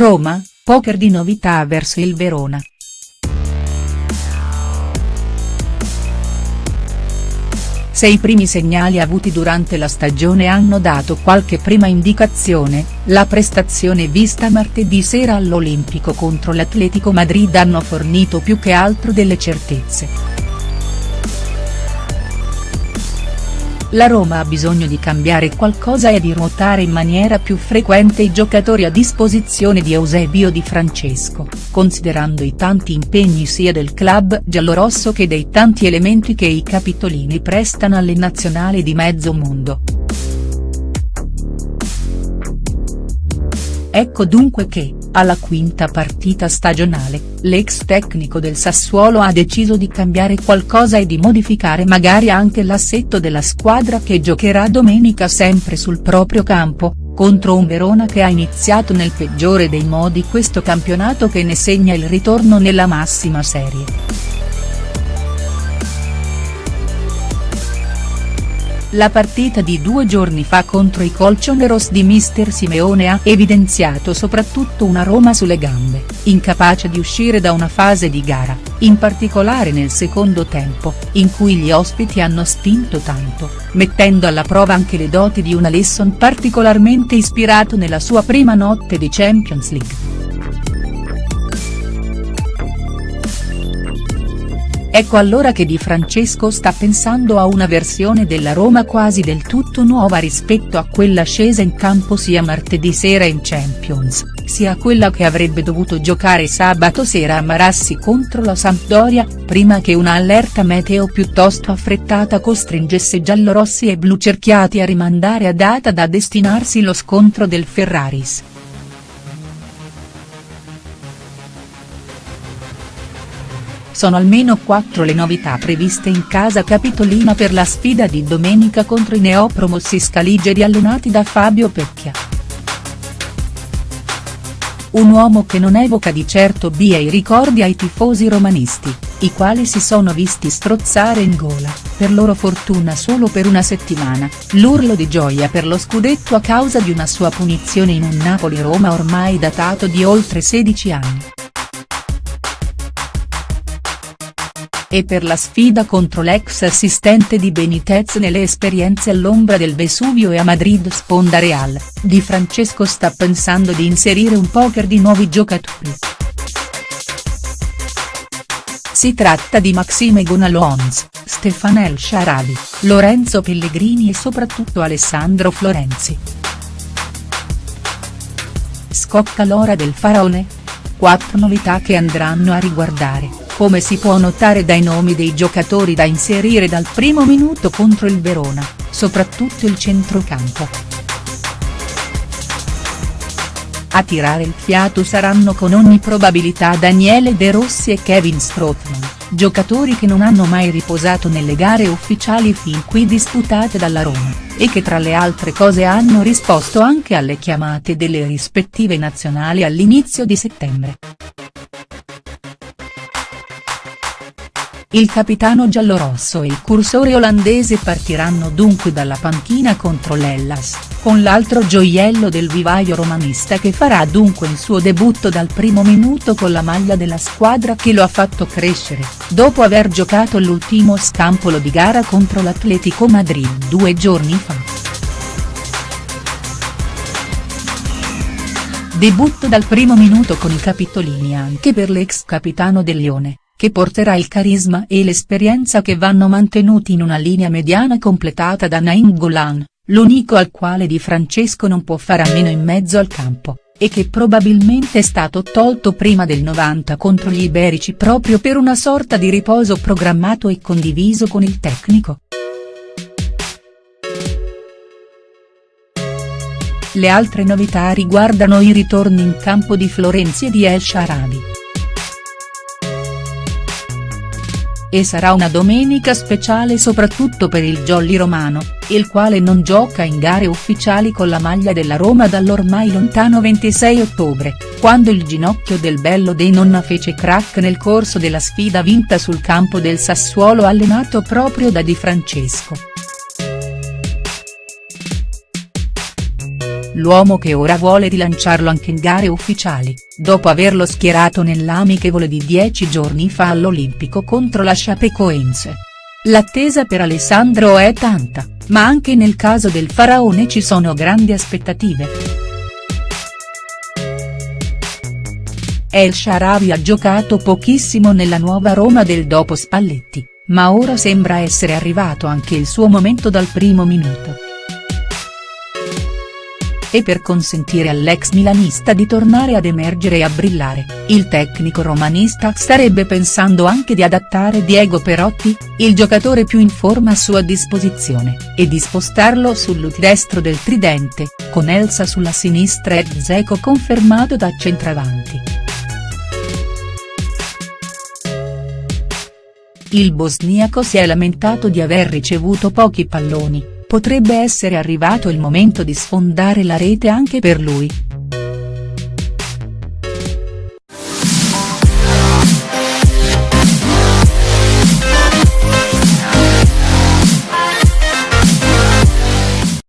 Roma, poker di novità verso il Verona. Se i primi segnali avuti durante la stagione hanno dato qualche prima indicazione, la prestazione vista martedì sera all'Olimpico contro l'Atletico Madrid hanno fornito più che altro delle certezze. La Roma ha bisogno di cambiare qualcosa e di ruotare in maniera più frequente i giocatori a disposizione di Eusebio Di Francesco, considerando i tanti impegni sia del club giallorosso che dei tanti elementi che i capitolini prestano alle nazionali di mezzo mondo. Ecco dunque che, alla quinta partita stagionale, l'ex tecnico del Sassuolo ha deciso di cambiare qualcosa e di modificare magari anche l'assetto della squadra che giocherà domenica sempre sul proprio campo, contro un Verona che ha iniziato nel peggiore dei modi questo campionato che ne segna il ritorno nella massima serie. La partita di due giorni fa contro i Colchoneros di mister Simeone ha evidenziato soprattutto una Roma sulle gambe, incapace di uscire da una fase di gara, in particolare nel secondo tempo, in cui gli ospiti hanno spinto tanto, mettendo alla prova anche le doti di un Alesson particolarmente ispirato nella sua prima notte di Champions League. Ecco allora che Di Francesco sta pensando a una versione della Roma quasi del tutto nuova rispetto a quella scesa in campo sia martedì sera in Champions, sia quella che avrebbe dovuto giocare sabato sera a Marassi contro la Sampdoria, prima che una allerta meteo piuttosto affrettata costringesse giallorossi e blu cerchiati a rimandare a data da destinarsi lo scontro del Ferraris. Sono almeno quattro le novità previste in casa capitolina per la sfida di domenica contro i neopromossi scaligeri allenati da Fabio Pecchia. Un uomo che non evoca di certo via i ricordi ai tifosi romanisti, i quali si sono visti strozzare in gola, per loro fortuna solo per una settimana, l'urlo di gioia per lo scudetto a causa di una sua punizione in un Napoli-Roma ormai datato di oltre 16 anni. E per la sfida contro l'ex assistente di Benitez nelle esperienze all'ombra del Vesuvio e a Madrid sponda Real, Di Francesco sta pensando di inserire un poker di nuovi giocatori. Si tratta di Maxime Gonalons, Stefan El Sharavi, Lorenzo Pellegrini e soprattutto Alessandro Florenzi. Scocca l'ora del faraone? Quattro novità che andranno a riguardare come si può notare dai nomi dei giocatori da inserire dal primo minuto contro il Verona, soprattutto il centrocampo. A tirare il fiato saranno con ogni probabilità Daniele De Rossi e Kevin Strootman, giocatori che non hanno mai riposato nelle gare ufficiali fin qui disputate dalla Roma, e che tra le altre cose hanno risposto anche alle chiamate delle rispettive nazionali all'inizio di settembre. Il capitano giallorosso e il cursore olandese partiranno dunque dalla panchina contro l'Ellas, con l'altro gioiello del vivaio romanista che farà dunque il suo debutto dal primo minuto con la maglia della squadra che lo ha fatto crescere, dopo aver giocato l'ultimo scampolo di gara contro l'Atletico Madrid due giorni fa. Debutto dal primo minuto con i capitolini anche per l'ex capitano del Lione che porterà il carisma e l'esperienza che vanno mantenuti in una linea mediana completata da Nainggolan, Golan, l'unico al quale Di Francesco non può fare a meno in mezzo al campo, e che probabilmente è stato tolto prima del 90 contro gli iberici proprio per una sorta di riposo programmato e condiviso con il tecnico. Le altre novità riguardano i ritorni in campo di Florenzi e di El Sharabi. E sarà una domenica speciale soprattutto per il Jolly Romano, il quale non gioca in gare ufficiali con la maglia della Roma dall'ormai lontano 26 ottobre, quando il ginocchio del bello dei nonna fece crack nel corso della sfida vinta sul campo del Sassuolo allenato proprio da Di Francesco. l'uomo che ora vuole rilanciarlo anche in gare ufficiali, dopo averlo schierato nell'amichevole di dieci giorni fa all'Olimpico contro la Chapecoense. L'attesa per Alessandro è tanta, ma anche nel caso del faraone ci sono grandi aspettative. El Sharawi ha giocato pochissimo nella nuova Roma del dopo Spalletti, ma ora sembra essere arrivato anche il suo momento dal primo minuto e per consentire all'ex milanista di tornare ad emergere e a brillare, il tecnico romanista starebbe pensando anche di adattare Diego Perotti, il giocatore più in forma a sua disposizione, e di spostarlo sul destro del tridente, con Elsa sulla sinistra e Zeco confermato da centravanti. Il bosniaco si è lamentato di aver ricevuto pochi palloni, potrebbe essere arrivato il momento di sfondare la rete anche per lui.